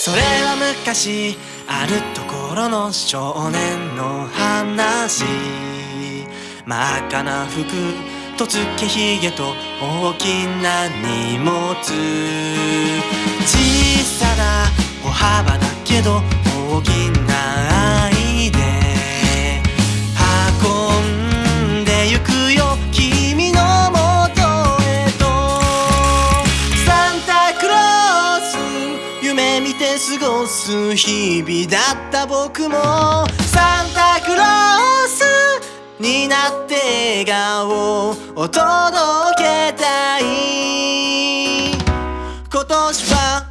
それは昔あるところの少年の話。真っ赤な服とつけひげと大きな荷物。小さな歩幅だけど大きな過ごす日々だった僕もサンタクロースになって笑顔を届けたい。今年は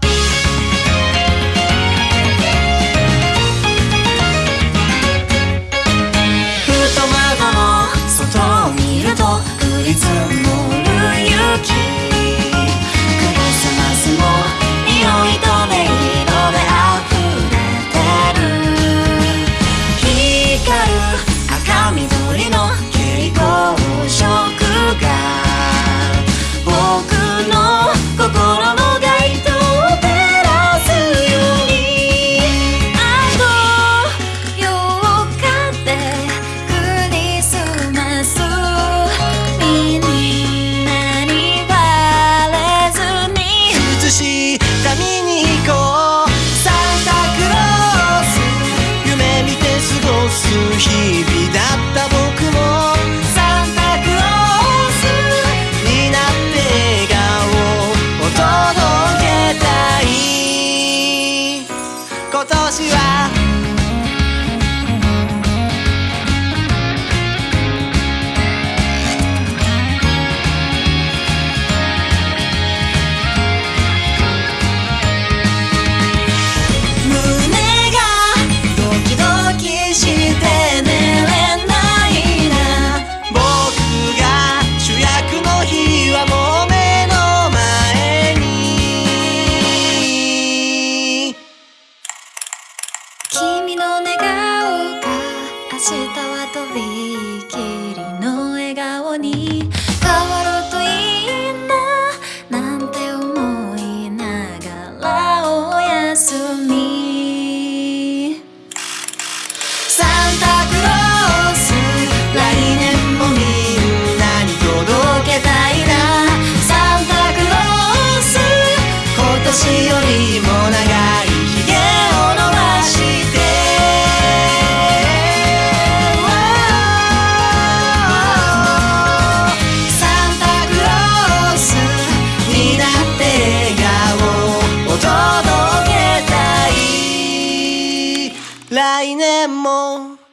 明日は飛び More.